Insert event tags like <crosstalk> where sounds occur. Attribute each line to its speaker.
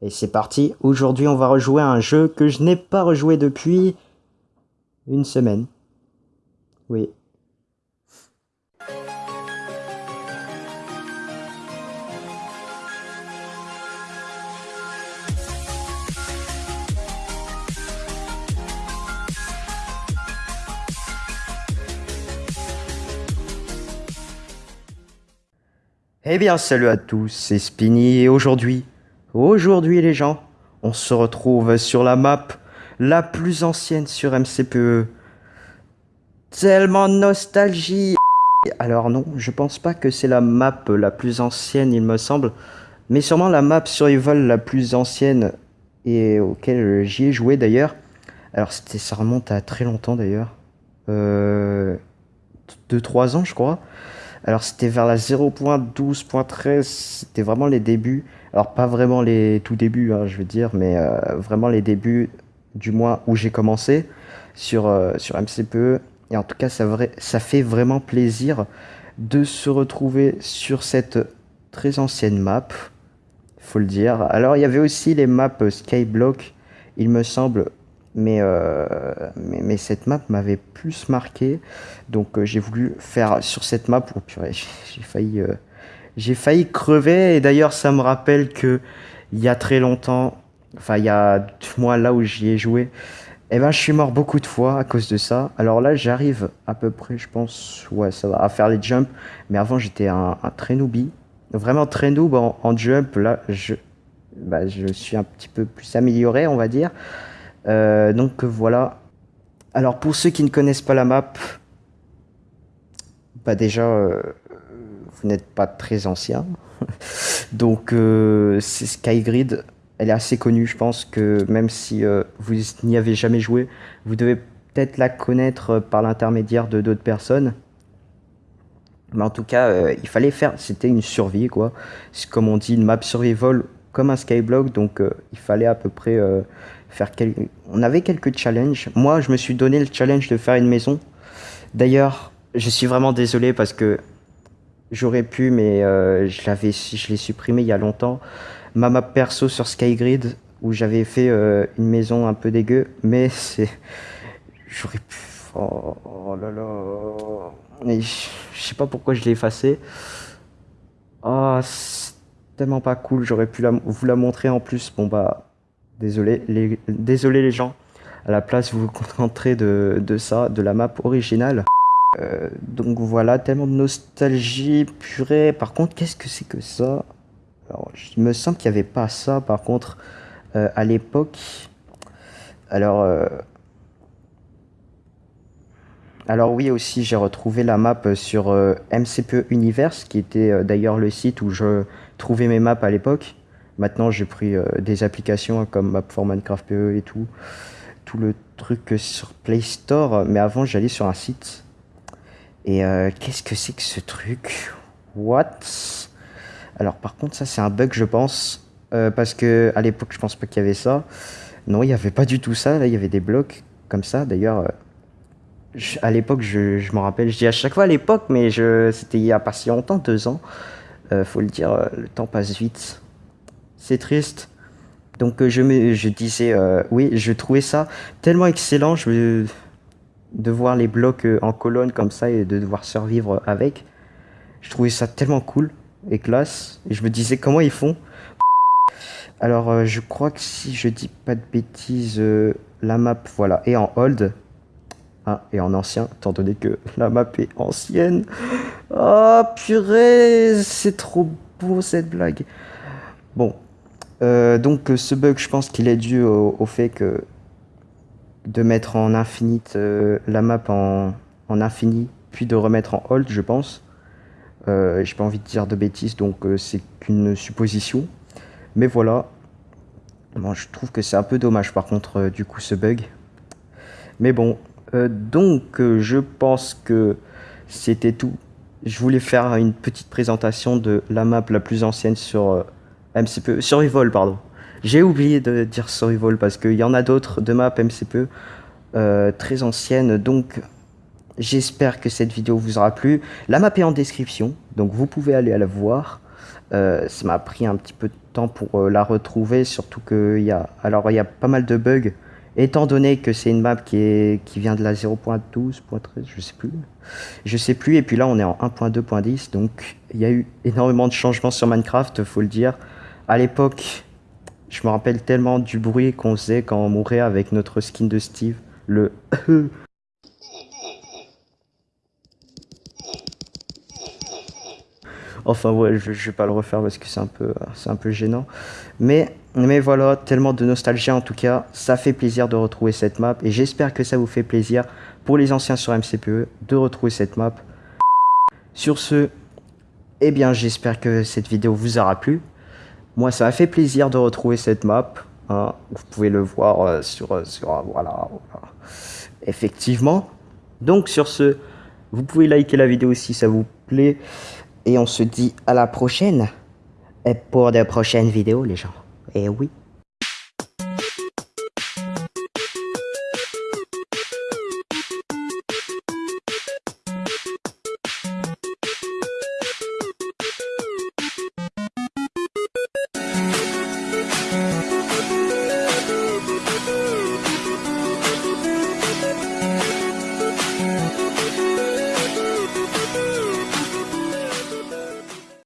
Speaker 1: Et c'est parti, aujourd'hui on va rejouer un jeu que je n'ai pas rejoué depuis une semaine. Oui. Eh bien salut à tous, c'est Spinny et aujourd'hui Aujourd'hui les gens, on se retrouve sur la map la plus ancienne sur MCPE. Tellement nostalgie Alors non, je pense pas que c'est la map la plus ancienne il me semble, mais sûrement la map survival la plus ancienne et auquel j'y ai joué d'ailleurs. Alors c'était ça remonte à très longtemps d'ailleurs. Euh, 2-3 ans je crois. Alors c'était vers la 0.12.13, c'était vraiment les débuts. Alors pas vraiment les tout débuts, hein, je veux dire, mais euh, vraiment les débuts du mois où j'ai commencé sur, euh, MCPE. Et en tout cas, ça, ça fait vraiment plaisir de se retrouver sur cette très ancienne map, faut le dire. Alors il y avait aussi les maps Skyblock, il me semble, mais, euh, mais, mais, cette map m'avait plus marqué, donc euh, j'ai voulu faire sur cette map, oh purée, <laughs> j'ai failli, euh, failli crever, et d'ailleurs ça me rappelle que il y a très longtemps, enfin il y a moi là où j'y ai joué, eh ben je suis mort beaucoup de fois à cause de ça, alors là j'arrive à peu près, je pense, ouais à faire les jumps, mais avant j'étais un, un, très noobie, vraiment très noob en, en jump, là je, bah, je suis un petit peu plus amélioré on va dire, euh, donc voilà. Alors pour ceux qui ne connaissent pas la map, bah déjà, euh, vous n'êtes pas très ancien. <laughs> donc euh, c'est Skygrid. Elle est assez connue, je pense que même si vous n'y avez jamais joué, vous devez peut-être la connaître par l'intermédiaire de d'autres personnes. Mais en tout cas, il fallait faire, c'était une survie quoi. Comme on dit, une map survival comme un skyblock, donc il fallait à peu près On avait quelques challenges. Moi, je me suis donné le challenge de faire une maison. D'ailleurs, je suis vraiment désolé parce que j'aurais pu, mais euh, je l'avais, je l'ai supprimé il y a longtemps. Ma map perso sur Skygrid où j'avais fait euh, une maison un peu dégueu, mais c'est, j'aurais pu. Oh, oh, là là. Je, sais pas pourquoi je l'ai effacé. Oh, c'est tellement pas cool. J'aurais pu vous la montrer en plus. Bon bah, Désolé les, gens. À la place, vous vous concentrez de, ça, de la map originale. Euh, donc voilà, tellement de nostalgie, purée. Par contre, qu'est-ce que c'est que ça? Alors, il me semble qu'il n'y avait pas ça, par contre, euh, à l'époque. Alors, euh... alors oui, aussi, j'ai retrouvé la map sur MCPE Universe, qui était d'ailleurs le site où je trouvais mes maps à l'époque. Maintenant, j'ai pris euh, des applications comme Map for Minecraft PE et tout. Tout le truc sur Play Store. Mais avant, j'allais sur un site. Et euh, qu'est-ce que c'est que ce truc? What? Alors, par contre, ça, c'est un bug, je pense. Euh, parce que à l'époque, je pense pas qu'il y avait ça. Non, il n'y avait pas du tout ça. Là, il y avait des blocs comme ça. D'ailleurs, à l'époque, je, je m'en rappelle. Je dis à chaque fois à l'époque, mais c'était il y a pas si longtemps, deux ans. Euh, faut le dire, le temps passe vite c'est triste. Donc euh, je, me, disais, euh, oui, je trouvais ça tellement excellent je, de voir les blocs euh, en colonne comme ça et de devoir survivre avec. Je trouvais ça tellement cool et classe. Et je me disais comment ils font? Alors je crois que si je dis pas de bêtises, la map, voilà, est en hold. Ah, et en ancien, étant donné que la map est ancienne. Oh purée, c'est trop beau cette blague. Bon, euh, donc ce bug, je pense qu'il est dû au, fait que de mettre en infinite euh, la map en, infini, puis de remettre en hold, je pense. Euh, J'ai pas envie de dire de bêtises, donc euh, c'est qu'une supposition. Mais voilà. Je trouve que c'est un peu dommage par contre, du coup, ce bug. Mais bon, donc je pense que c'était tout. Je voulais faire une petite présentation de la map la plus ancienne sur MCPE, Survival, pardon. J'ai oublié de dire Survival parce qu'il y en a d'autres de maps MCPE euh, très anciennes. Donc, j'espère que cette vidéo vous aura plu. La map est en description, donc vous pouvez aller à la voir. Euh, ça m'a pris un petit peu de temps pour euh, la retrouver, surtout qu'il y a, alors il y a pas mal de bugs, étant donné que c'est une map qui, est, qui vient de la 0.12.13, je sais plus, je sais plus, et puis là on est en 1.2.10, donc il y a eu énormément de changements sur Minecraft, faut le dire. À l'époque, je me rappelle tellement du bruit qu'on faisait quand on mourait avec notre skin de Steve, le <laughs> Enfin ouais, je, je vais pas le refaire parce que c'est un peu, c'est un peu gênant. Mais, mais voilà, tellement de nostalgie en tout cas. Ça fait plaisir de retrouver cette map et j'espère que ça vous fait plaisir pour les anciens sur MCPE de retrouver cette map. Sur ce, eh bien j'espère que cette vidéo vous aura plu. Moi ça m'a fait plaisir de retrouver cette map. Hein. Vous pouvez le voir euh, sur, euh, sur euh, voilà, voilà. Effectivement. Donc sur ce, vous pouvez liker la vidéo si ça vous plaît. Et on se dit à la prochaine. Et pour de prochaines vidéos, les gens. Et oui.